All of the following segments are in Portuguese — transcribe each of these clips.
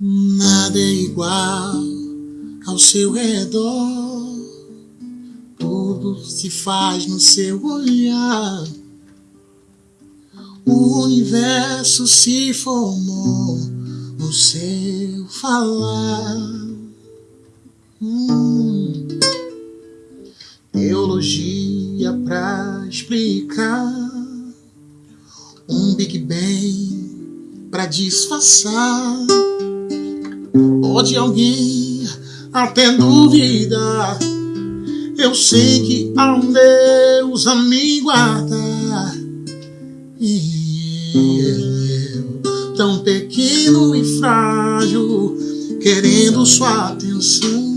Nada é igual ao seu redor. Tudo se faz no seu olhar. O universo se formou no seu falar. Hum. Teologia pra explicar um Big Bang pra disfarçar. Pode alguém até duvidar. Eu sei que há um Deus a me guardar. E eu, tão pequeno e frágil, querendo sua atenção.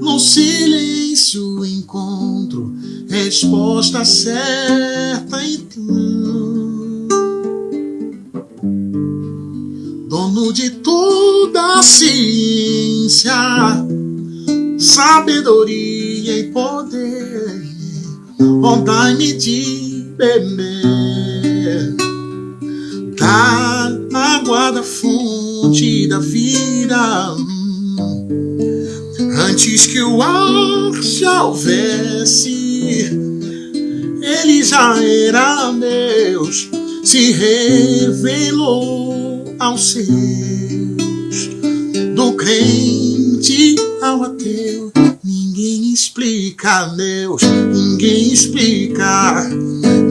No silêncio encontro resposta certa então. Dono de toda a ciência, sabedoria e poder, dai-me de beber da água da fonte da vida. Antes que o ar se houvesse, ele já era Deus, se revelou aos seus, do crente ao ateu. Ninguém explica Deus, ninguém explica,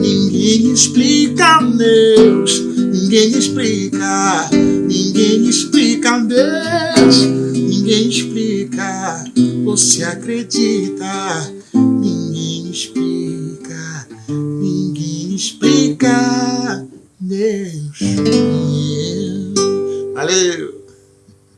ninguém explica Deus, ninguém explica, ninguém explica Deus, ninguém explica. Você acredita? Ninguém explica, explica Deus. Valeu!